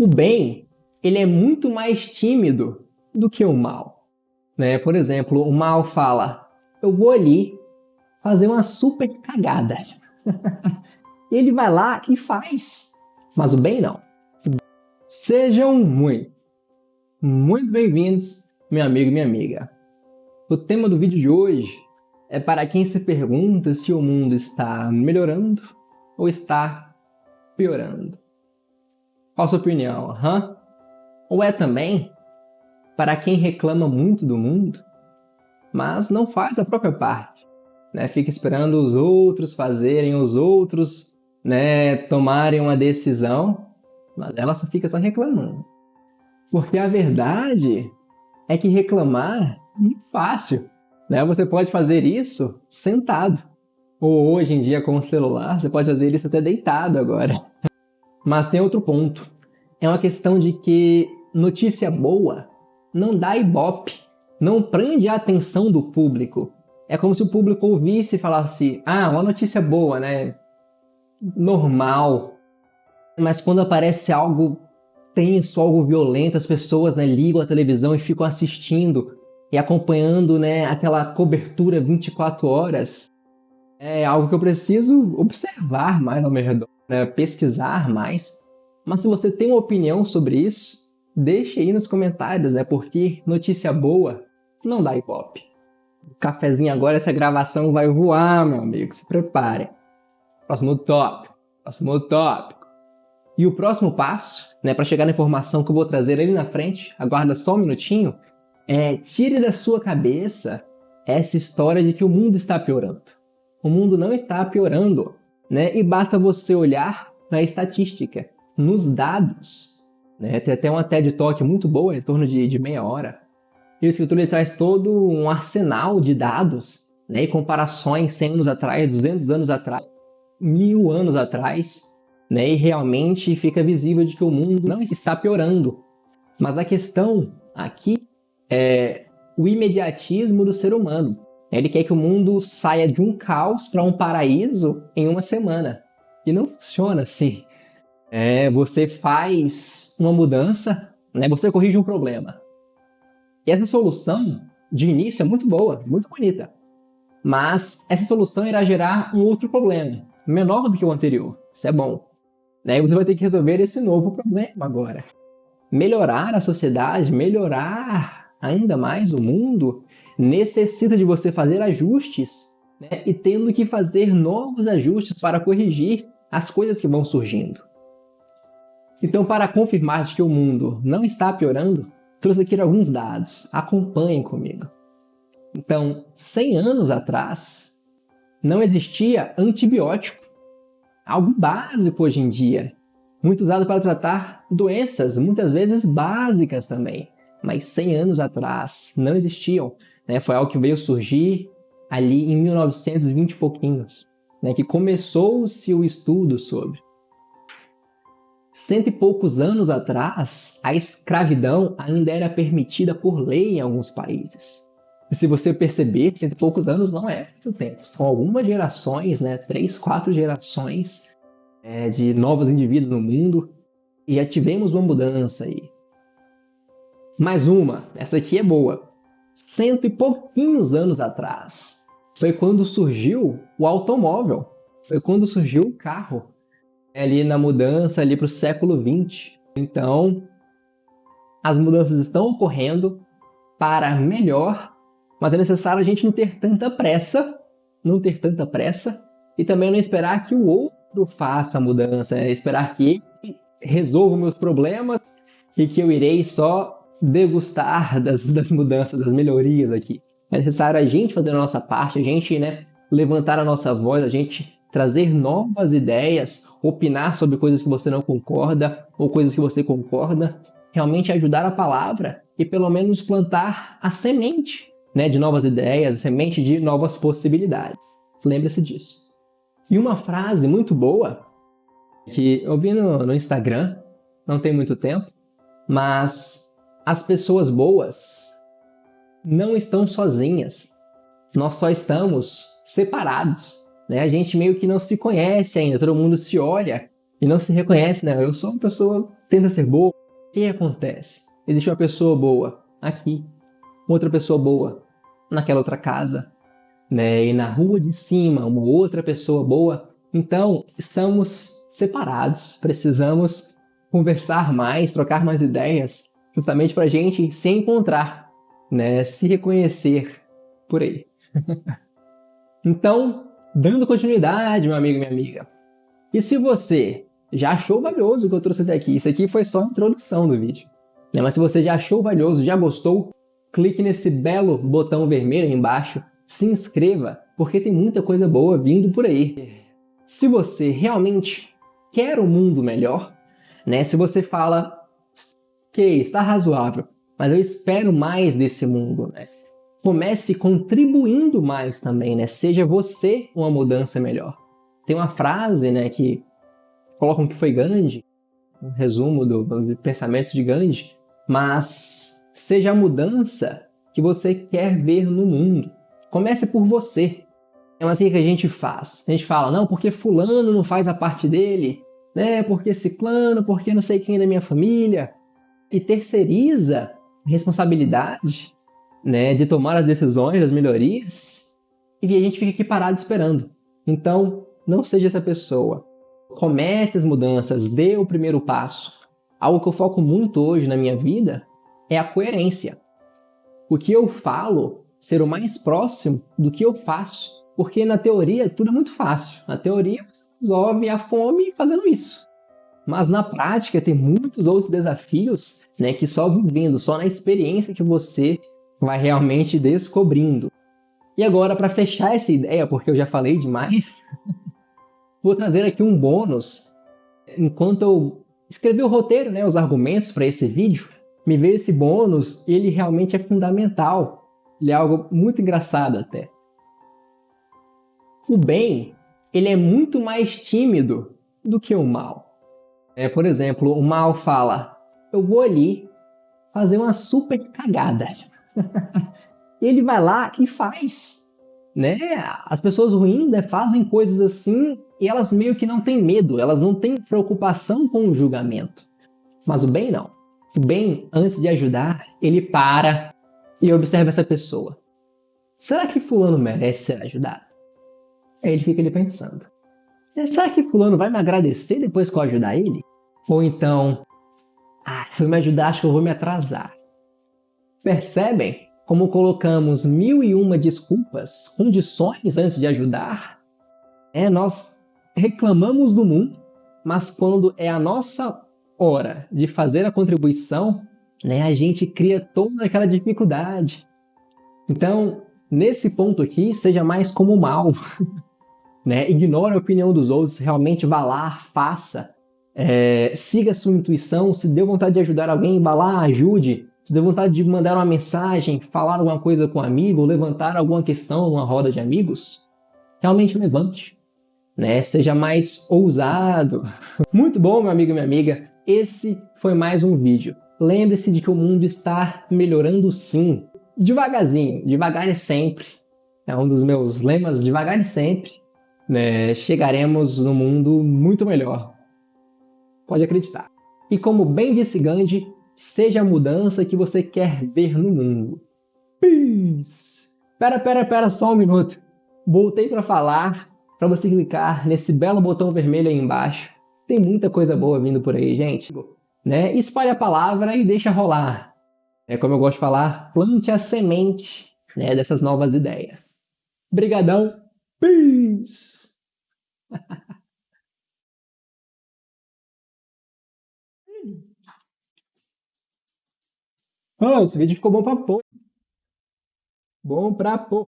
o bem ele é muito mais tímido do que o mal. Né? Por exemplo, o mal fala, eu vou ali fazer uma super cagada. ele vai lá e faz. Mas o bem não. Sejam muito, muito bem-vindos, meu amigo e minha amiga. O tema do vídeo de hoje é para quem se pergunta se o mundo está melhorando ou está piorando. Qual a sua opinião? Hã? Ou é também para quem reclama muito do mundo, mas não faz a própria parte, né? Fica esperando os outros fazerem, os outros né, tomarem uma decisão, mas ela só fica só reclamando. Porque a verdade é que reclamar é fácil. Né? Você pode fazer isso sentado. Ou hoje em dia com o celular, você pode fazer isso até deitado agora. Mas tem outro ponto. É uma questão de que notícia boa não dá ibope, não prende a atenção do público. É como se o público ouvisse e falasse, ah, uma notícia boa, né? Normal. Mas quando aparece algo tenso, algo violento, as pessoas né, ligam a televisão e ficam assistindo e acompanhando né, aquela cobertura 24 horas. É algo que eu preciso observar mais ao meu redor, né, pesquisar mais. Mas se você tem uma opinião sobre isso, deixe aí nos comentários, né? Porque notícia boa não dá ibope. Cafezinho agora, essa gravação vai voar, meu amigo. Se prepare. Próximo tópico. Próximo tópico. E o próximo passo, né, para chegar na informação que eu vou trazer ali na frente, aguarda só um minutinho, é tire da sua cabeça essa história de que o mundo está piorando. O mundo não está piorando, né? E basta você olhar na estatística, nos dados. Né? Tem até uma TED Talk muito boa, em torno de, de meia hora. E o escritor ele traz todo um arsenal de dados né? e comparações 100 anos atrás, 200 anos atrás, mil anos atrás, né? e realmente fica visível de que o mundo não está piorando. Mas a questão aqui é o imediatismo do ser humano. Ele quer que o mundo saia de um caos para um paraíso em uma semana. E não funciona assim. É, você faz uma mudança, né? você corrige um problema. E essa solução, de início, é muito boa, muito bonita. Mas essa solução irá gerar um outro problema, menor do que o anterior. Isso é bom. Né? Você vai ter que resolver esse novo problema agora. Melhorar a sociedade, melhorar ainda mais o mundo, necessita de você fazer ajustes né? e tendo que fazer novos ajustes para corrigir as coisas que vão surgindo. Então, para confirmar que o mundo não está piorando, trouxe aqui alguns dados. Acompanhem comigo. Então, 100 anos atrás, não existia antibiótico. Algo básico hoje em dia. Muito usado para tratar doenças, muitas vezes básicas também. Mas 100 anos atrás não existiam. Né? Foi algo que veio surgir ali em 1920 e pouquinhos. Né? Que começou-se o estudo sobre. Cento e poucos anos atrás, a escravidão ainda era permitida por lei em alguns países. E se você perceber, cento e poucos anos não é muito tempo. São algumas gerações, né? três, quatro gerações é, de novos indivíduos no mundo. E já tivemos uma mudança aí. Mais uma, essa aqui é boa. Cento e pouquinhos anos atrás, foi quando surgiu o automóvel. Foi quando surgiu o carro ali na mudança ali para o século XX. Então, as mudanças estão ocorrendo para melhor, mas é necessário a gente não ter tanta pressa, não ter tanta pressa, e também não esperar que o outro faça a mudança, é esperar que ele resolva meus problemas e que eu irei só degustar das, das mudanças, das melhorias aqui. É necessário a gente fazer a nossa parte, a gente né, levantar a nossa voz, a gente trazer novas ideias, opinar sobre coisas que você não concorda ou coisas que você concorda, realmente ajudar a palavra e pelo menos plantar a semente né, de novas ideias, a semente de novas possibilidades. Lembre-se disso. E uma frase muito boa que eu vi no, no Instagram, não tem muito tempo, mas as pessoas boas não estão sozinhas. Nós só estamos separados. Né? A gente meio que não se conhece ainda, todo mundo se olha e não se reconhece, né? Eu sou uma pessoa tenta ser boa. O que acontece? Existe uma pessoa boa aqui, outra pessoa boa naquela outra casa, né? E na rua de cima, uma outra pessoa boa. Então, estamos separados, precisamos conversar mais, trocar mais ideias, justamente para a gente se encontrar, né? Se reconhecer por aí. então, dando continuidade, meu amigo e minha amiga. E se você já achou valioso o que eu trouxe até aqui, isso aqui foi só a introdução do vídeo. Né? Mas se você já achou valioso, já gostou, clique nesse belo botão vermelho aí embaixo, se inscreva, porque tem muita coisa boa vindo por aí. Se você realmente quer um mundo melhor, né? se você fala que está razoável, mas eu espero mais desse mundo, né? comece contribuindo mais também, né? seja você uma mudança melhor. Tem uma frase né, que colocam que foi Gandhi, um resumo do, do pensamento de Gandhi, mas seja a mudança que você quer ver no mundo. Comece por você. É assim que a gente faz. A gente fala, não, porque fulano não faz a parte dele, né? Porque ciclano, porque não sei quem é da minha família. E terceiriza responsabilidade né, de tomar as decisões, as melhorias, e a gente fica aqui parado esperando. Então, não seja essa pessoa. Comece as mudanças, dê o primeiro passo. Algo que eu foco muito hoje na minha vida é a coerência. O que eu falo ser o mais próximo do que eu faço. Porque na teoria tudo é muito fácil. Na teoria você resolve a fome fazendo isso. Mas na prática tem muitos outros desafios né, que só vivendo, só na experiência que você vai realmente descobrindo. E agora, para fechar essa ideia, porque eu já falei demais, Vou trazer aqui um bônus. Enquanto eu escrevi o roteiro, né, os argumentos para esse vídeo, me veio esse bônus e ele realmente é fundamental. Ele é algo muito engraçado até. O bem, ele é muito mais tímido do que o mal. É, por exemplo, o mal fala, eu vou ali fazer uma super cagada. ele vai lá e faz né? As pessoas ruins né, fazem coisas assim e elas meio que não têm medo, elas não têm preocupação com o julgamento. Mas o bem não. O bem, antes de ajudar, ele para e observa essa pessoa. Será que fulano merece ser ajudado? Aí ele fica ali pensando. Será que fulano vai me agradecer depois que eu ajudar ele? Ou então, ah, se eu me ajudar, acho que eu vou me atrasar. Percebem como colocamos mil e uma desculpas, condições antes de ajudar, é, nós reclamamos do mundo, mas quando é a nossa hora de fazer a contribuição, né, a gente cria toda aquela dificuldade. Então, nesse ponto aqui, seja mais como mal. né? Ignore a opinião dos outros, realmente vá lá, faça. É, siga a sua intuição, se deu vontade de ajudar alguém, vá lá, ajude. Se deu vontade de mandar uma mensagem, falar alguma coisa com um amigo, levantar alguma questão numa roda de amigos, realmente levante. Né? Seja mais ousado. Muito bom, meu amigo e minha amiga. Esse foi mais um vídeo. Lembre-se de que o mundo está melhorando sim. Devagarzinho, devagar e sempre. É um dos meus lemas, devagar e sempre. Né? Chegaremos no mundo muito melhor. Pode acreditar. E como bem disse Gandhi, seja a mudança que você quer ver no mundo. Peace! Pera, pera, pera, só um minuto. Voltei para falar para você clicar nesse belo botão vermelho aí embaixo. Tem muita coisa boa vindo por aí, gente. Né? Espalhe a palavra e deixa rolar. É como eu gosto de falar, plante a semente né, dessas novas ideias. Brigadão. Peace! Ah, esse vídeo ficou bom pra pôr. Bom pra pôr.